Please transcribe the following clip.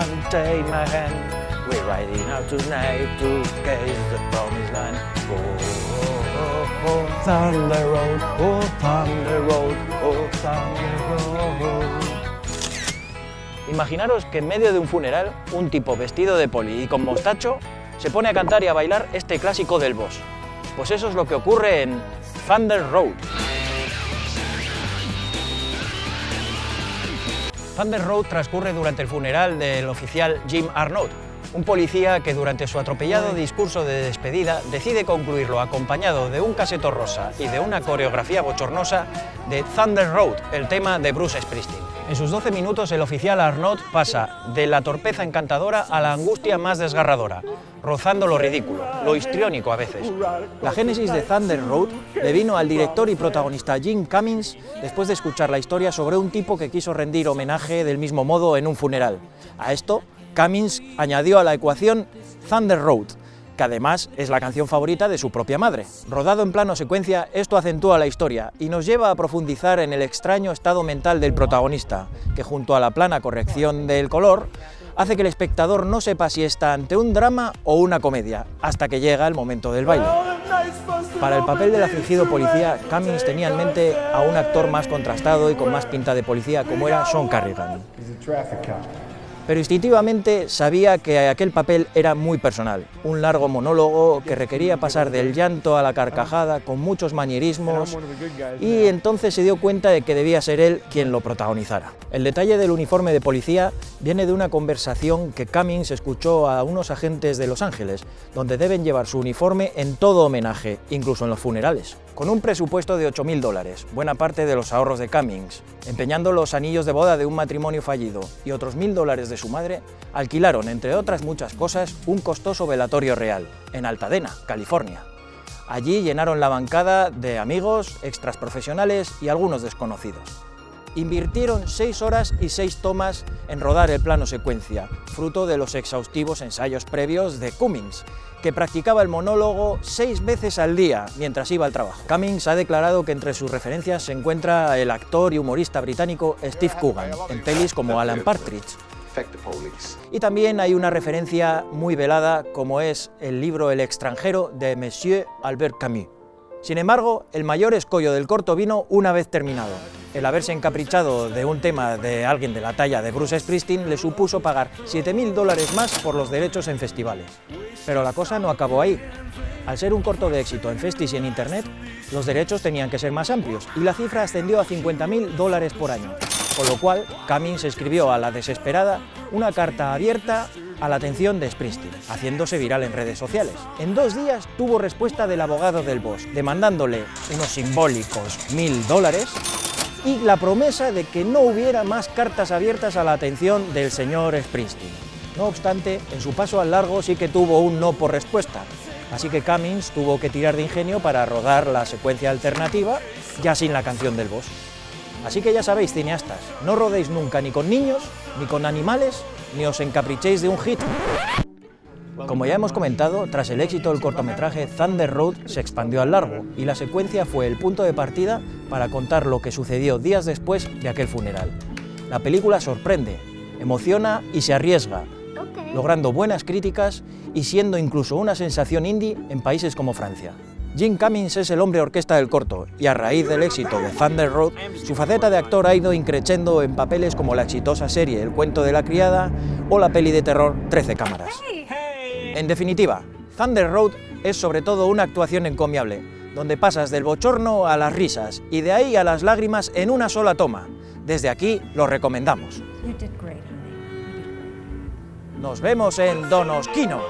can take my hand. We're riding out tonight to gaze the promised land. Oh, oh, oh, Thunder Road, oh, Thunder Road, oh, Thunder Road. Imaginaros que en medio de un funeral, un tipo vestido de poli y con mostacho se pone a cantar y a bailar este clásico del boss. Pues eso es lo que ocurre en Thunder Road. Thunder Road transcurre durante el funeral del oficial Jim Arnott, un policía que durante su atropellado discurso de despedida decide concluirlo acompañado de un caseto rosa y de una coreografía bochornosa de Thunder Road, el tema de Bruce Springsteen. En sus 12 minutos el oficial Arnott pasa de la torpeza encantadora a la angustia más desgarradora, rozando lo ridículo, lo histriónico a veces. La génesis de Thunder Road le vino al director y protagonista Jim Cummings después de escuchar la historia sobre un tipo que quiso rendir homenaje del mismo modo en un funeral. A esto, Cummings añadió a la ecuación Thunder Road, que además es la canción favorita de su propia madre. Rodado en plano secuencia, esto acentúa la historia y nos lleva a profundizar en el extraño estado mental del protagonista, que junto a la plana corrección del color, hace que el espectador no sepa si está ante un drama o una comedia, hasta que llega el momento del baile. Para el papel del afligido policía, Cummings tenía en mente a un actor más contrastado y con más pinta de policía como era Sean Carrigan pero instintivamente sabía que aquel papel era muy personal, un largo monólogo que requería pasar del llanto a la carcajada con muchos manierismos y entonces se dio cuenta de que debía ser él quien lo protagonizara. El detalle del uniforme de policía viene de una conversación que Cummings escuchó a unos agentes de Los Ángeles, donde deben llevar su uniforme en todo homenaje, incluso en los funerales. Con un presupuesto de 8.000 dólares, buena parte de los ahorros de Cummings, empeñando los anillos de boda de un matrimonio fallido y otros 1.000 dólares de su madre, alquilaron, entre otras muchas cosas, un costoso velatorio real, en Altadena, California. Allí llenaron la bancada de amigos, extras profesionales y algunos desconocidos. Invirtieron seis horas y seis tomas en rodar el plano secuencia, fruto de los exhaustivos ensayos previos de Cummings, que practicaba el monólogo seis veces al día mientras iba al trabajo. Cummings ha declarado que entre sus referencias se encuentra el actor y humorista británico Steve Coogan, en pelis como Alan Partridge. Y también hay una referencia muy velada como es el libro El extranjero de Monsieur Albert Camus. Sin embargo, el mayor escollo del corto vino una vez terminado. El haberse encaprichado de un tema de alguien de la talla de Bruce Springsteen le supuso pagar 7.000 dólares más por los derechos en festivales. Pero la cosa no acabó ahí. Al ser un corto de éxito en festis y en internet, los derechos tenían que ser más amplios y la cifra ascendió a 50.000 dólares por año, con lo cual Cummings escribió a la desesperada una carta abierta a la atención de Springsteen, haciéndose viral en redes sociales. En dos días tuvo respuesta del abogado del boss, demandándole unos simbólicos mil dólares y la promesa de que no hubiera más cartas abiertas a la atención del señor Springsteen. No obstante, en su paso al largo sí que tuvo un no por respuesta, así que Cummings tuvo que tirar de ingenio para rodar la secuencia alternativa, ya sin la canción del boss. Así que ya sabéis, cineastas, no rodéis nunca ni con niños, ni con animales, ni os encaprichéis de un hit. Como ya hemos comentado, tras el éxito del cortometraje, Thunder Road se expandió al largo y la secuencia fue el punto de partida para contar lo que sucedió días después de aquel funeral. La película sorprende, emociona y se arriesga, logrando buenas críticas y siendo incluso una sensación indie en países como Francia. Jim Cummings es el hombre orquesta del corto y a raíz del éxito de Thunder Road, su faceta de actor ha ido increciendo en papeles como la exitosa serie El cuento de la criada o la peli de terror 13 cámaras. En definitiva, Thunder Road es sobre todo una actuación encomiable, donde pasas del bochorno a las risas y de ahí a las lágrimas en una sola toma. Desde aquí lo recomendamos. Nos vemos en Donosquino.